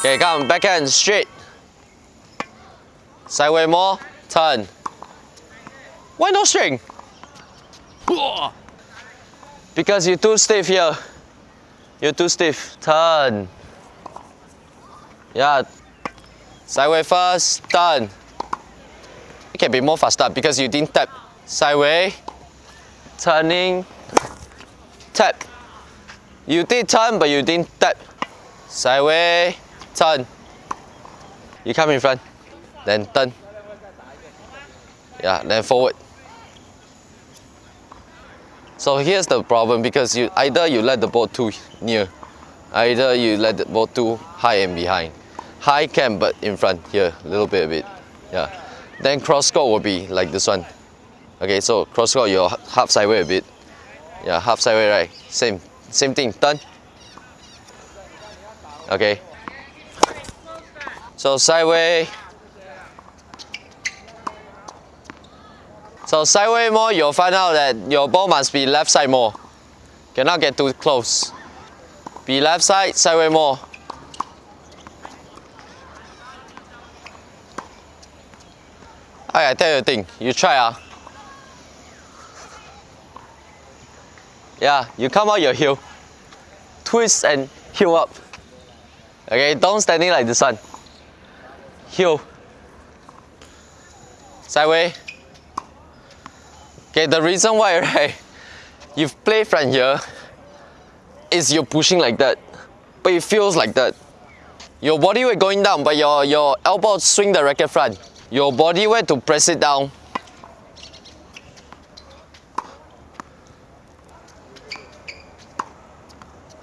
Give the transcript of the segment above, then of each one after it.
Okay, come, backhand, straight. Sideway more, turn. Why no string? Because you're too stiff here. You're too stiff. Turn. Yeah. Sideway first, turn. You can be more faster because you didn't tap. Sideway, turning, tap. You did turn, but you didn't tap. Sideway, turn. You come in front, then turn. Yeah, then forward. So here's the problem because you either you let the ball too near, either you let the ball too high and behind. High can but in front here, a little bit of it. Yeah. Then cross court will be like this one. Okay, so cross court you're half sideway a bit. Yeah, half sideway right. Same same thing, turn. Okay. So sideway. So sideway more, you'll find out that your ball must be left side more. Cannot get too close. Be left side, sideway more. I tell you a thing, you try ah. Yeah, you come out your heel. Twist and heel up. Okay, don't standing like this one. Heel. Sideway. Okay, the reason why, right, you've played from here is you're pushing like that, but it feels like that. Your body weight going down, but your, your elbow swing the racket front. Your body weight to press it down.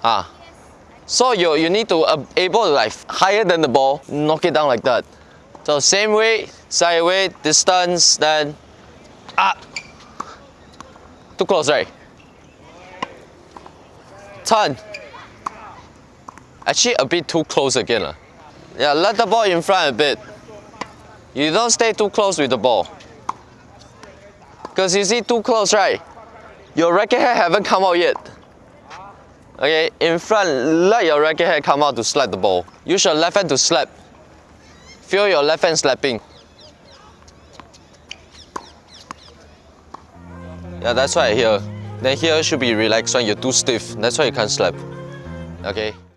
Ah. So you, you need to uh, able to like higher than the ball, knock it down like that. So same weight, way, weight, distance, then up. Too close, right? Turn. Actually a bit too close again. Uh. Yeah, let the ball in front a bit. You don't stay too close with the ball. Because you see too close, right? Your racket head haven't come out yet. Okay, in front, let your racket head come out to slap the ball. Use your left hand to slap. Feel your left hand slapping. Yeah, that's why here. Then here should be relaxed when you're too stiff. That's why you can't slap. Okay.